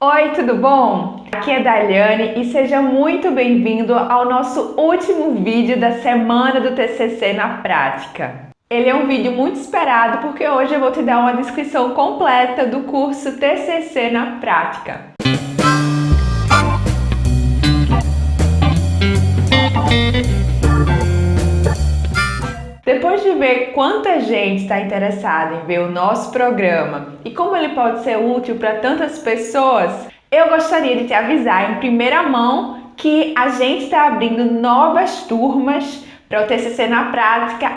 Oi, tudo bom? Aqui é Daliane e seja muito bem-vindo ao nosso último vídeo da semana do TCC na prática. Ele é um vídeo muito esperado porque hoje eu vou te dar uma descrição completa do curso TCC na prática. Depois de ver quanta gente está interessada em ver o nosso programa e como ele pode ser útil para tantas pessoas, eu gostaria de te avisar em primeira mão que a gente está abrindo novas turmas para o TCC na prática.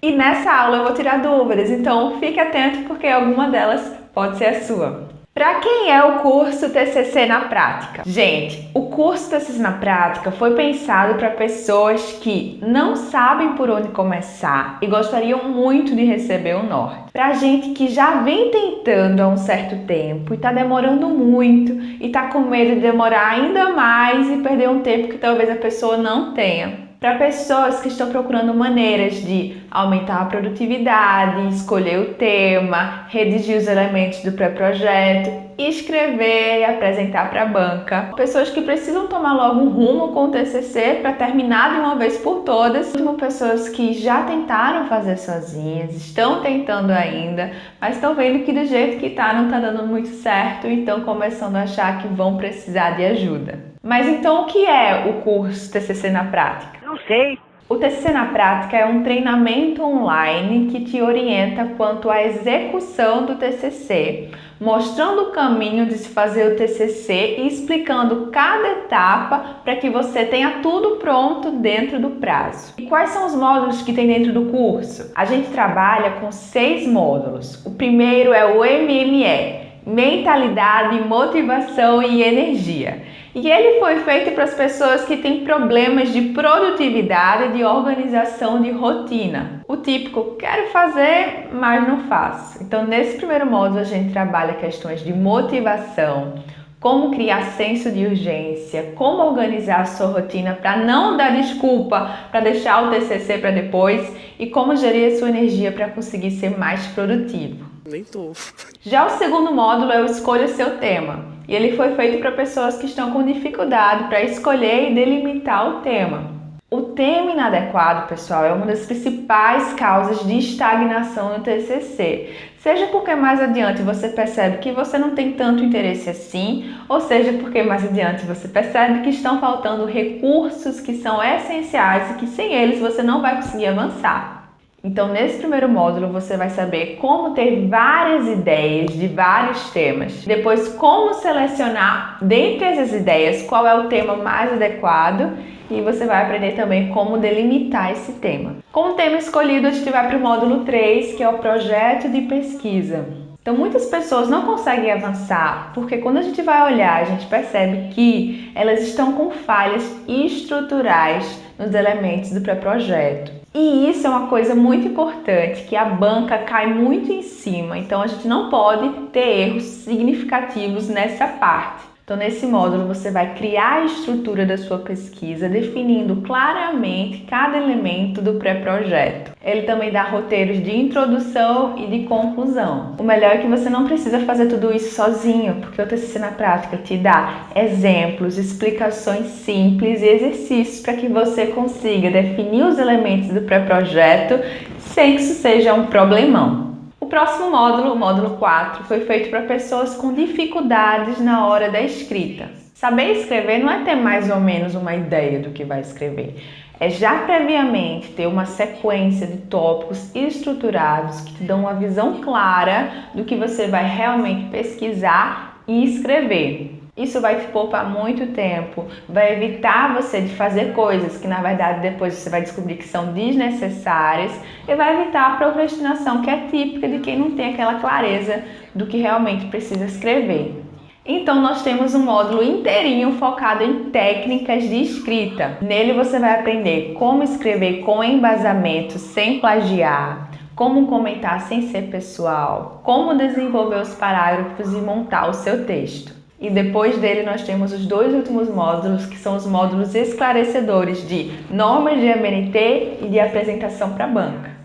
E nessa aula eu vou tirar dúvidas, então fique atento porque alguma delas pode ser a sua. Para quem é o curso TCC na prática? Gente, o curso TCC na prática foi pensado para pessoas que não sabem por onde começar e gostariam muito de receber o norte. Para gente que já vem tentando há um certo tempo e está demorando muito e está com medo de demorar ainda mais e perder um tempo que talvez a pessoa não tenha para pessoas que estão procurando maneiras de aumentar a produtividade, escolher o tema, redigir os elementos do pré-projeto, escrever e apresentar para a banca. Pessoas que precisam tomar logo um rumo com o TCC para terminar de uma vez por todas. Como pessoas que já tentaram fazer sozinhas, estão tentando ainda, mas estão vendo que do jeito que está não está dando muito certo e estão começando a achar que vão precisar de ajuda. Mas então o que é o curso TCC na prática? Não sei. O TCC na prática é um treinamento online que te orienta quanto à execução do TCC, mostrando o caminho de se fazer o TCC e explicando cada etapa para que você tenha tudo pronto dentro do prazo. E quais são os módulos que tem dentro do curso? A gente trabalha com seis módulos. O primeiro é o MME, Mentalidade, Motivação e Energia. E ele foi feito para as pessoas que têm problemas de produtividade, de organização, de rotina. O típico, quero fazer, mas não faço. Então, nesse primeiro módulo, a gente trabalha questões de motivação, como criar senso de urgência, como organizar a sua rotina para não dar desculpa para deixar o TCC para depois e como gerir a sua energia para conseguir ser mais produtivo. Nem tô. Já o segundo módulo é o Escolha Seu Tema. E ele foi feito para pessoas que estão com dificuldade para escolher e delimitar o tema. O tema inadequado, pessoal, é uma das principais causas de estagnação no TCC. Seja porque mais adiante você percebe que você não tem tanto interesse assim, ou seja porque mais adiante você percebe que estão faltando recursos que são essenciais e que sem eles você não vai conseguir avançar. Então, nesse primeiro módulo, você vai saber como ter várias ideias de vários temas. Depois, como selecionar dentre essas ideias qual é o tema mais adequado. E você vai aprender também como delimitar esse tema. Com o tema escolhido, a gente vai para o módulo 3, que é o projeto de pesquisa. Então, muitas pessoas não conseguem avançar porque quando a gente vai olhar, a gente percebe que elas estão com falhas estruturais nos elementos do pré-projeto. E isso é uma coisa muito importante, que a banca cai muito em cima, então a gente não pode ter erros significativos nessa parte. Então, nesse módulo, você vai criar a estrutura da sua pesquisa, definindo claramente cada elemento do pré-projeto. Ele também dá roteiros de introdução e de conclusão. O melhor é que você não precisa fazer tudo isso sozinho, porque o TCC na prática te dá exemplos, explicações simples e exercícios para que você consiga definir os elementos do pré-projeto sem que isso seja um problemão. Próximo módulo, o módulo 4, foi feito para pessoas com dificuldades na hora da escrita. Saber escrever não é ter mais ou menos uma ideia do que vai escrever, é já previamente ter uma sequência de tópicos estruturados que te dão uma visão clara do que você vai realmente pesquisar e escrever. Isso vai te poupar muito tempo, vai evitar você de fazer coisas que na verdade depois você vai descobrir que são desnecessárias e vai evitar a procrastinação que é típica de quem não tem aquela clareza do que realmente precisa escrever. Então nós temos um módulo inteirinho focado em técnicas de escrita. Nele você vai aprender como escrever com embasamento sem plagiar, como comentar sem ser pessoal, como desenvolver os parágrafos e montar o seu texto. E depois dele nós temos os dois últimos módulos, que são os módulos esclarecedores de normas de MNT e de apresentação para a banca.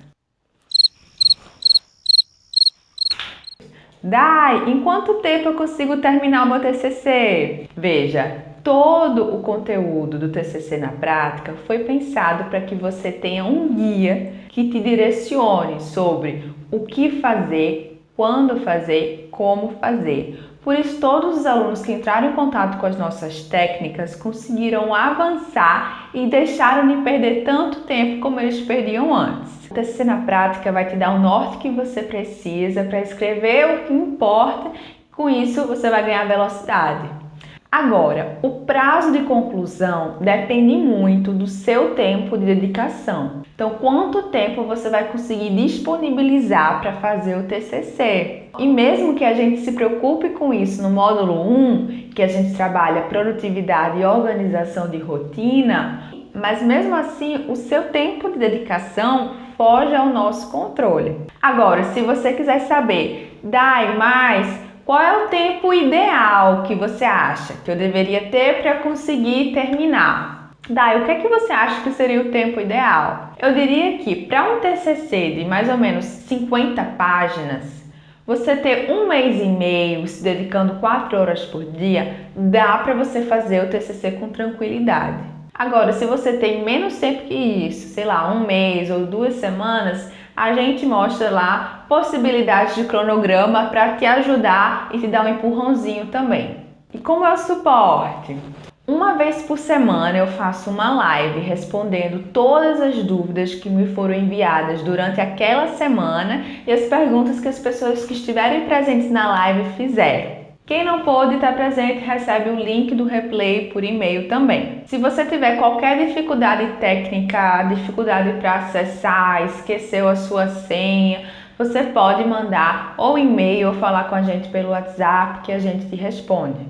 Dai, em quanto tempo eu consigo terminar o meu TCC? Veja, todo o conteúdo do TCC na prática foi pensado para que você tenha um guia que te direcione sobre o que fazer, quando fazer, como fazer. Por isso, todos os alunos que entraram em contato com as nossas técnicas conseguiram avançar e deixaram de perder tanto tempo como eles perdiam antes. O TCC na prática vai te dar o norte que você precisa para escrever o que importa. Com isso, você vai ganhar velocidade. Agora, o prazo de conclusão depende muito do seu tempo de dedicação. Então, quanto tempo você vai conseguir disponibilizar para fazer o TCC? E mesmo que a gente se preocupe com isso no módulo 1, que a gente trabalha produtividade e organização de rotina, mas mesmo assim, o seu tempo de dedicação foge ao nosso controle. Agora, se você quiser saber, dai mais qual é o tempo ideal que você acha que eu deveria ter para conseguir terminar? Dai, o que é que você acha que seria o tempo ideal? Eu diria que para um TCC de mais ou menos 50 páginas, você ter um mês e meio se dedicando 4 horas por dia, dá para você fazer o TCC com tranquilidade. Agora, se você tem menos tempo que isso, sei lá, um mês ou duas semanas, a gente mostra lá possibilidades de cronograma para te ajudar e te dar um empurrãozinho também. E como é o suporte? Uma vez por semana eu faço uma live respondendo todas as dúvidas que me foram enviadas durante aquela semana e as perguntas que as pessoas que estiverem presentes na live fizeram. Quem não pôde estar presente recebe o link do replay por e-mail também. Se você tiver qualquer dificuldade técnica, dificuldade para acessar, esqueceu a sua senha, você pode mandar ou e-mail ou falar com a gente pelo WhatsApp que a gente te responde.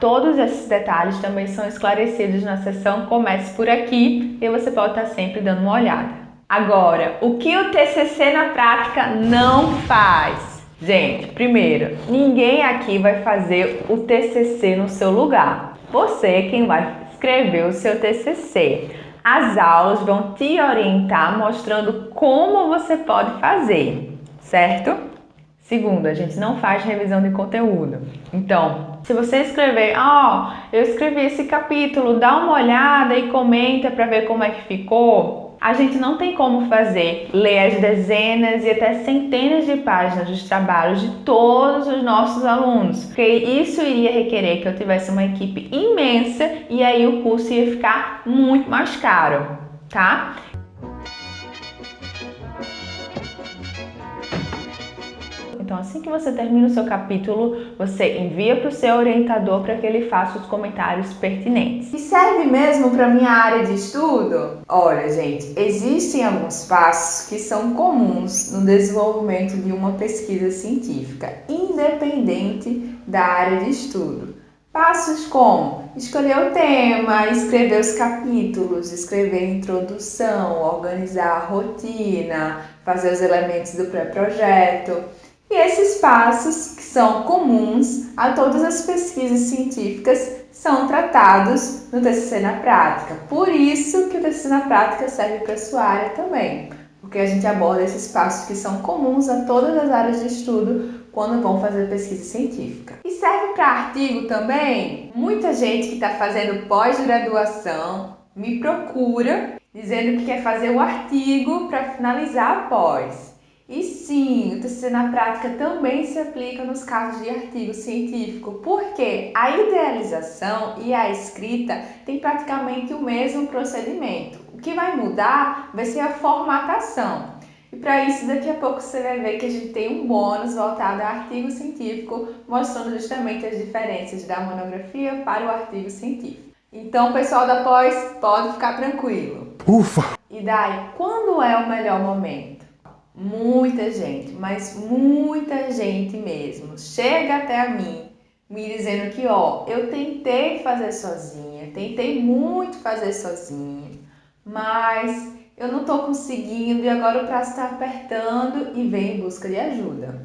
Todos esses detalhes também são esclarecidos na seção Comece por aqui e você pode estar sempre dando uma olhada. Agora, o que o TCC na prática não faz? Gente, primeiro, ninguém aqui vai fazer o TCC no seu lugar. Você é quem vai escrever o seu TCC. As aulas vão te orientar mostrando como você pode fazer, certo? Segundo, a gente não faz revisão de conteúdo. Então, se você escrever, ó, oh, eu escrevi esse capítulo, dá uma olhada e comenta para ver como é que ficou a gente não tem como fazer ler as dezenas e até centenas de páginas dos trabalhos de todos os nossos alunos, porque isso iria requerer que eu tivesse uma equipe imensa e aí o curso ia ficar muito mais caro, tá? Então, assim que você termina o seu capítulo, você envia para o seu orientador para que ele faça os comentários pertinentes. E serve mesmo para minha área de estudo? Olha, gente, existem alguns passos que são comuns no desenvolvimento de uma pesquisa científica, independente da área de estudo. Passos como escolher o tema, escrever os capítulos, escrever a introdução, organizar a rotina, fazer os elementos do pré-projeto. E esses passos, que são comuns a todas as pesquisas científicas, são tratados no TCC na prática. Por isso que o TCC na prática serve para a sua área também, porque a gente aborda esses passos que são comuns a todas as áreas de estudo quando vão fazer pesquisa científica. E serve para artigo também? Muita gente que está fazendo pós-graduação me procura dizendo que quer fazer o artigo para finalizar a pós. E sim, o TCC na prática também se aplica nos casos de artigo científico, porque a idealização e a escrita têm praticamente o mesmo procedimento. O que vai mudar vai ser a formatação. E para isso, daqui a pouco você vai ver que a gente tem um bônus voltado ao artigo científico, mostrando justamente as diferenças da monografia para o artigo científico. Então, pessoal da pós, pode ficar tranquilo. Ufa! E daí, quando é o melhor momento? Muita gente, mas muita gente mesmo, chega até mim me dizendo que, ó, eu tentei fazer sozinha, tentei muito fazer sozinha, mas eu não tô conseguindo e agora o prazo está apertando e vem em busca de ajuda.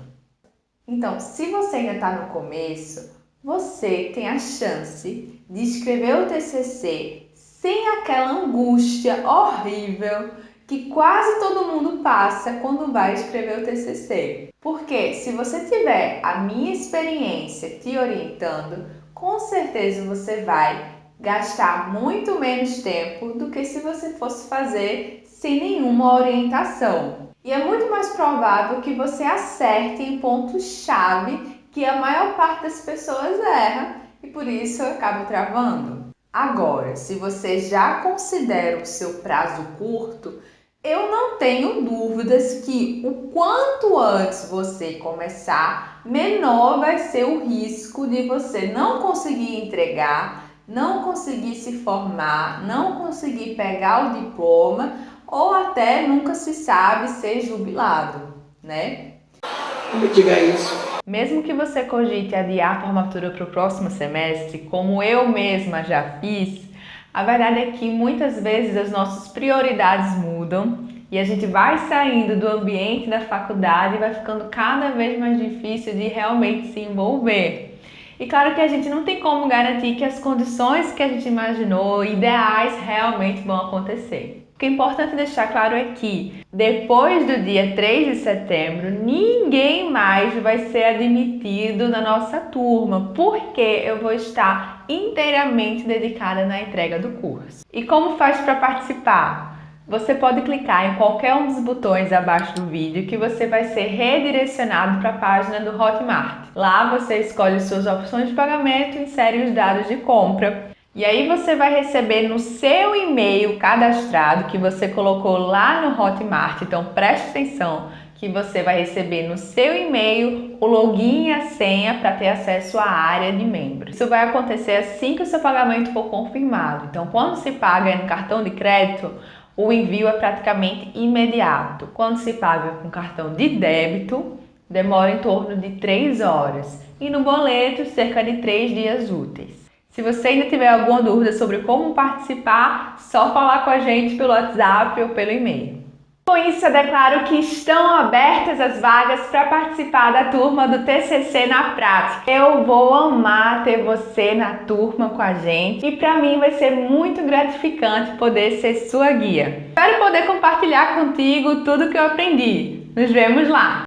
Então, se você ainda está no começo, você tem a chance de escrever o TCC sem aquela angústia horrível que quase todo mundo passa quando vai escrever o TCC. Porque se você tiver a minha experiência te orientando, com certeza você vai gastar muito menos tempo do que se você fosse fazer sem nenhuma orientação. E é muito mais provável que você acerte em pontos-chave que a maior parte das pessoas erra e por isso acaba travando. Agora, se você já considera o seu prazo curto, eu não tenho dúvidas que o quanto antes você começar, menor vai ser o risco de você não conseguir entregar, não conseguir se formar, não conseguir pegar o diploma ou até nunca se sabe ser jubilado, né? Me diga isso. Mesmo que você cogite adiar a formatura para o próximo semestre, como eu mesma já fiz, a verdade é que muitas vezes as nossas prioridades mudam e a gente vai saindo do ambiente da faculdade e vai ficando cada vez mais difícil de realmente se envolver. E claro que a gente não tem como garantir que as condições que a gente imaginou ideais realmente vão acontecer. O que é importante deixar claro é que depois do dia 3 de setembro, ninguém mais vai ser admitido na nossa turma, porque eu vou estar inteiramente dedicada na entrega do curso. E como faz para participar? Você pode clicar em qualquer um dos botões abaixo do vídeo que você vai ser redirecionado para a página do Hotmart. Lá você escolhe suas opções de pagamento insere os dados de compra. E aí você vai receber no seu e-mail cadastrado que você colocou lá no Hotmart. Então preste atenção que você vai receber no seu e-mail o login e a senha para ter acesso à área de membros. Isso vai acontecer assim que o seu pagamento for confirmado. Então quando se paga no cartão de crédito, o envio é praticamente imediato. Quando se paga com cartão de débito, demora em torno de 3 horas e no boleto, cerca de 3 dias úteis. Se você ainda tiver alguma dúvida sobre como participar, só falar com a gente pelo WhatsApp ou pelo e-mail. Com isso, eu declaro que estão abertas as vagas para participar da turma do TCC na prática. Eu vou amar ter você na turma com a gente e para mim vai ser muito gratificante poder ser sua guia. Espero poder compartilhar contigo tudo que eu aprendi. Nos vemos lá!